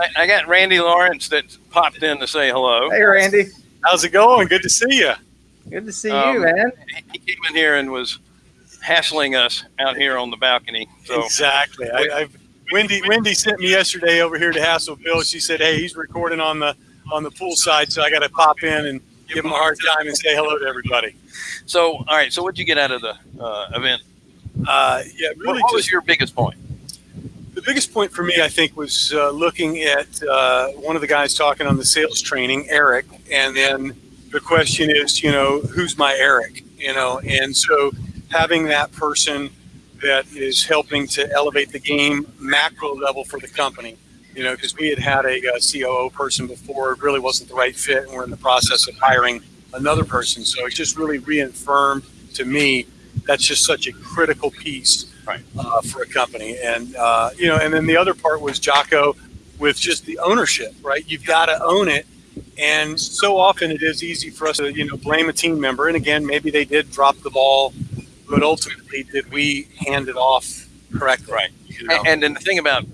I, I got Randy Lawrence that popped in to say hello. Hey, Randy. How's it going? Good to see you. Good to see Um, you, man. He came in here and was hassling us out here on the balcony. So exactly. I, I've, Wendy Wendy sent me yesterday over here to hassle Bill. She said, "Hey, he's recording on the on the pool side, so I got to pop in and give him a hard time and say hello to everybody." so all right. So what'd you get out of the uh, event? Uh, yeah, What, really. what was just, your biggest point? The biggest point for me, I think, was uh, looking at uh, one of the guys talking on the sales training, Eric, and then the question is, you know, who's my Eric? You know, and so having that person that is helping to elevate the game macro level for the company. You know, because we had had a, uh COO person before, it really wasn't the right fit, and we're in the process of hiring another person. So it just really reaffirmed to me that's just such a critical piece Right. uh, for a company. And uh, you know, and then the other part was Jocko with just the ownership, right? You've got to own it. And so often it is easy for us to, you know, blame a team member. And again, maybe they did drop the ball, but ultimately, did we hand it off correctly? Right. You know? And then the thing about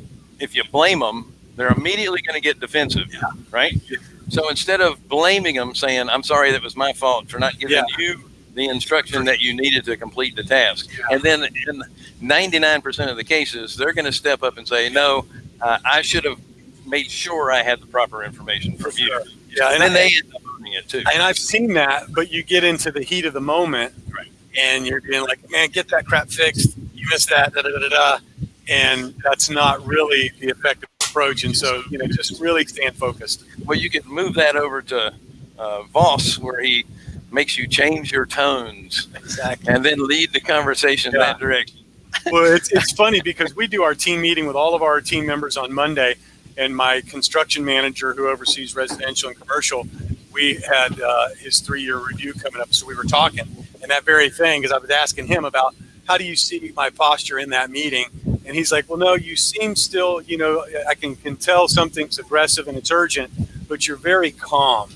if you blame them, they're immediately going to get defensive. Yeah. Right. So instead of blaming them, saying, "I'm sorry, that was my fault for not giving Yeah. you the instruction that you needed to complete the task," and then in 99% of the cases, they're going to step up and say, "No, uh, I should have made sure I had the proper information from you." Sure. Yeah, And and then I- they end up owning it too. And I've seen that, but you get into the heat of the moment, Right. and you're being like, "Man, get that crap fixed. You missed that." Da, da, da, da, da. And that's not really the effective approach. And so, you know, just really stand focused. Well, you can move that over to uh, Voss, where he makes you change your tones Exactly. and then lead the conversation Yeah. that direction. well, it's, it's funny because we do our team meeting with all of our team members on Monday, and my construction manager who oversees residential and commercial, we had uh, his three-year review coming up, so we were talking, and that very thing, because I was asking him about how do you see my posture in that meeting, and he's like, well, no, you seem still, you know, I can can tell something's aggressive and it's urgent, but you're very calm.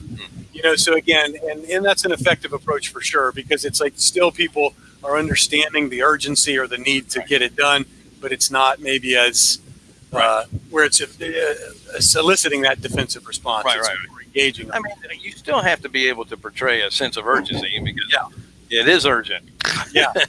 You know, so again, and, and that's an effective approach for sure because it's like still people are understanding the urgency or the need to get it done, but it's not maybe as uh, where it's uh, soliciting that defensive response. Right, It's right. more engaging. I mean, you still have to be able to portray a sense of urgency because Yeah. it is urgent. yeah.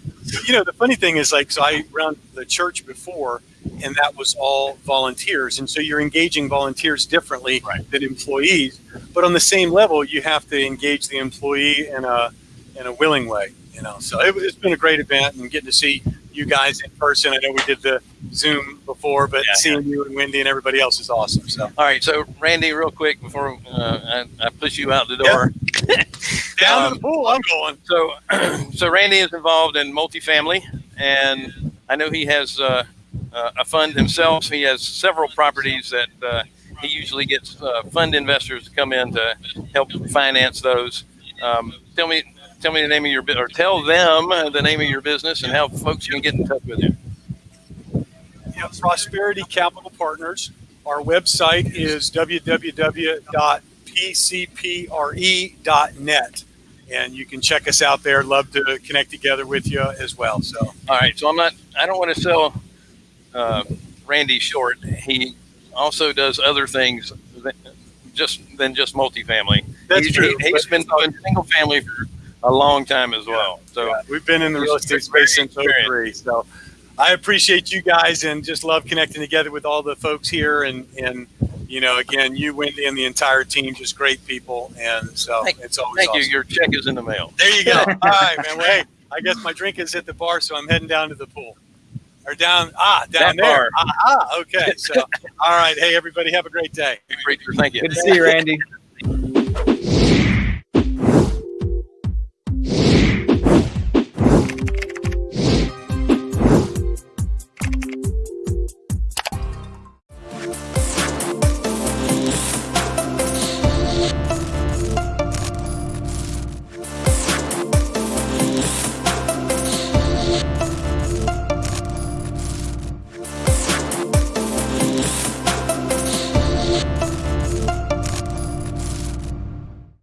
You know, the funny thing is like, so I ran the church before and that was all volunteers. And so you're engaging volunteers differently Right. than employees, but on the same level, you have to engage the employee in a, in a willing way, you know? So it, it's been a great event and getting to see you guys in person. I know we did the Zoom before, but Yeah, seeing you and Wendy and everybody else is awesome. So All right, so Randy, real quick before uh, I, I push you out the door. down Um, to the pool, I'm going. So, so Randy is involved in multifamily, and I know he has uh, uh, a fund himself. He has several properties that uh, he usually gets uh, fund investors to come in to help finance those. Um, tell me, tell me the name of your or tell them the name of your business and how folks can get in touch with you. Yeah, Prosperity Capital Partners. Our website is www.pcpre.net. And you can check us out there. Love to connect together with you as well. So, All right, so I'm not. I don't want to sell uh, Randy short. He also does other things than just than just multifamily. That's He's- true, He, has been doing single family for a long time as well. So yeah, we've been in the real estate space since 03. So, I appreciate you guys and just love connecting together with all the folks here. And, and you know, again, you, Wendy, and the entire team, just great people. And so Thank- it's always thank awesome. you. Your check is in the mail. There you go. All right, man. Well, hey, I guess my drink is at the bar, so I'm heading down to the pool. Or down, ah, down That there. Ah, ah, okay. So, all right. Hey, everybody, have a great day. Thank you. Good to see you, Randy.